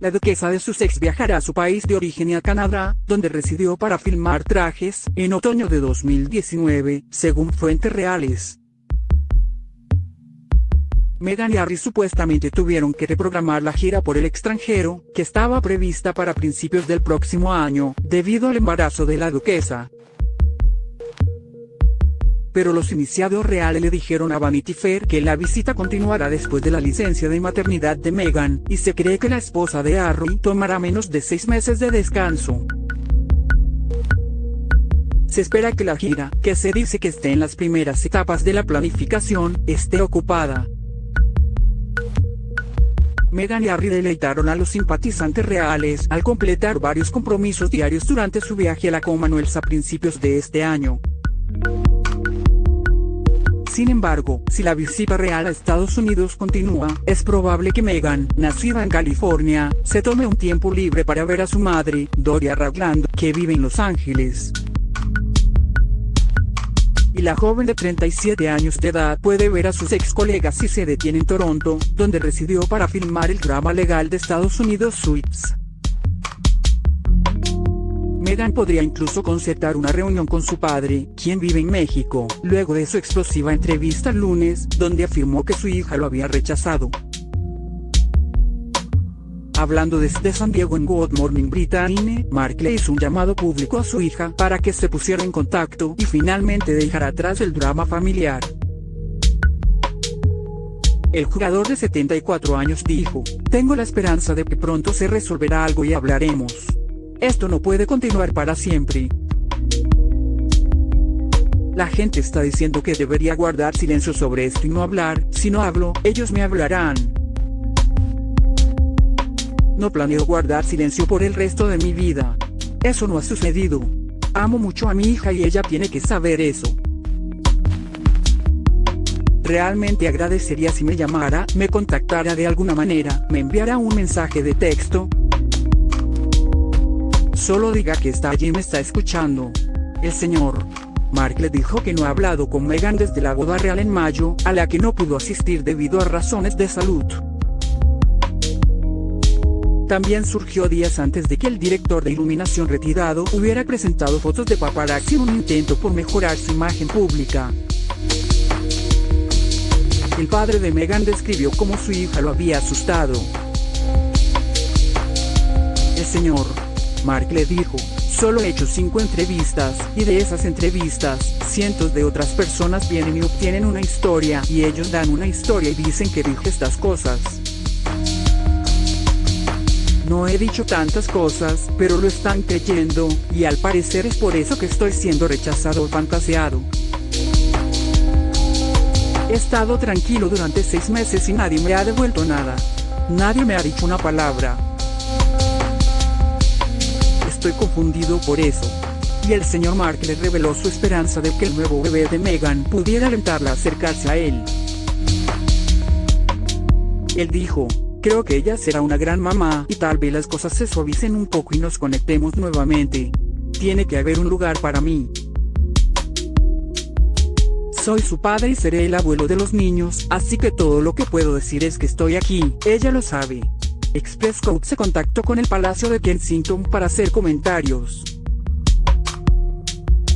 La duquesa de Sussex viajará a su país de origen y a Canadá, donde residió para filmar trajes, en otoño de 2019, según fuentes reales. Meghan y Harry supuestamente tuvieron que reprogramar la gira por el extranjero, que estaba prevista para principios del próximo año, debido al embarazo de la duquesa. Pero los iniciados reales le dijeron a Vanity Fair que la visita continuará después de la licencia de maternidad de Meghan, y se cree que la esposa de Harry tomará menos de seis meses de descanso. Se espera que la gira, que se dice que esté en las primeras etapas de la planificación, esté ocupada. Meghan y Harry deleitaron a los simpatizantes reales al completar varios compromisos diarios durante su viaje a la Commonwealth a principios de este año. Sin embargo, si la visita real a Estados Unidos continúa, es probable que Meghan, nacida en California, se tome un tiempo libre para ver a su madre, Doria Ragland, que vive en Los Ángeles. Y la joven de 37 años de edad puede ver a sus ex colegas si se detiene en Toronto, donde residió para filmar el drama legal de Estados Unidos Suits. Meghan podría incluso concertar una reunión con su padre, quien vive en México, luego de su explosiva entrevista el lunes, donde afirmó que su hija lo había rechazado. Hablando desde San Diego en Good Morning Britain, Mark le hizo un llamado público a su hija para que se pusiera en contacto y finalmente dejara atrás el drama familiar. El jugador de 74 años dijo, tengo la esperanza de que pronto se resolverá algo y hablaremos. Esto no puede continuar para siempre. La gente está diciendo que debería guardar silencio sobre esto y no hablar, si no hablo, ellos me hablarán. No planeo guardar silencio por el resto de mi vida. Eso no ha sucedido. Amo mucho a mi hija y ella tiene que saber eso. Realmente agradecería si me llamara, me contactara de alguna manera, me enviara un mensaje de texto, Solo diga que está allí y me está escuchando. El señor Mark le dijo que no ha hablado con Meghan desde la boda real en mayo, a la que no pudo asistir debido a razones de salud. También surgió días antes de que el director de iluminación retirado hubiera presentado fotos de paparazzi en un intento por mejorar su imagen pública. El padre de Meghan describió cómo su hija lo había asustado. El señor Mark le dijo, solo he hecho 5 entrevistas, y de esas entrevistas, cientos de otras personas vienen y obtienen una historia, y ellos dan una historia y dicen que dije estas cosas. No he dicho tantas cosas, pero lo están creyendo, y al parecer es por eso que estoy siendo rechazado o fantaseado. He estado tranquilo durante seis meses y nadie me ha devuelto nada. Nadie me ha dicho una palabra, Estoy confundido por eso. Y el señor Mark le reveló su esperanza de que el nuevo bebé de Meghan pudiera alentarla a acercarse a él. Él dijo, creo que ella será una gran mamá y tal vez las cosas se suavicen un poco y nos conectemos nuevamente. Tiene que haber un lugar para mí. Soy su padre y seré el abuelo de los niños, así que todo lo que puedo decir es que estoy aquí, ella lo sabe. Express Code se contactó con el Palacio de Kensington para hacer comentarios.